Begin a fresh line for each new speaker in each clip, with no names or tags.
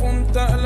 funta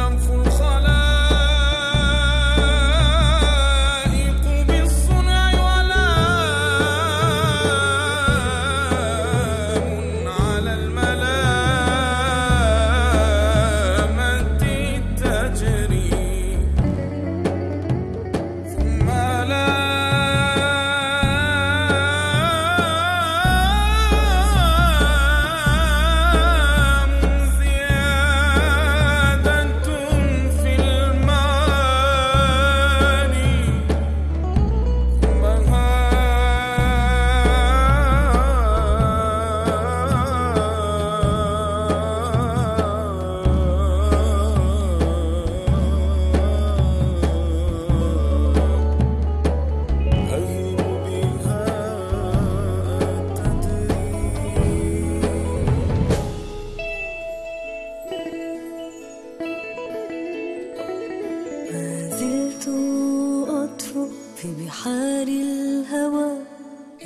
في بحار الهوى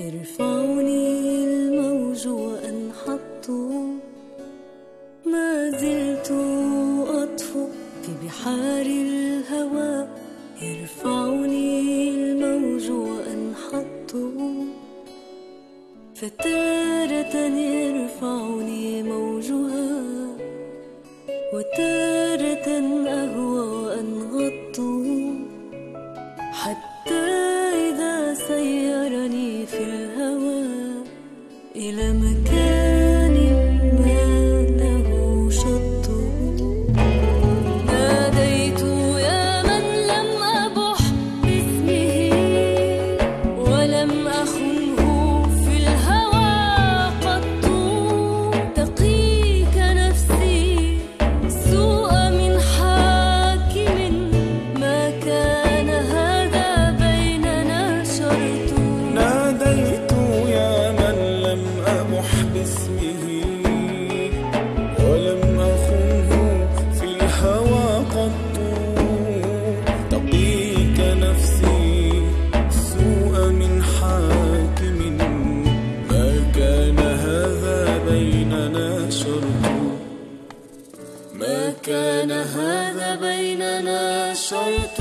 يرفعني الموج وانحط ما زلت أطفو في بحار الهوى يرفعني الموج وانحط فتارة يرفعني موجها وتارة chemical ولم أخنه في الهوى قط تقيك نفسي السوء من حاكم. ما كان هذا بيننا شرط.
ما كان هذا بيننا شرط.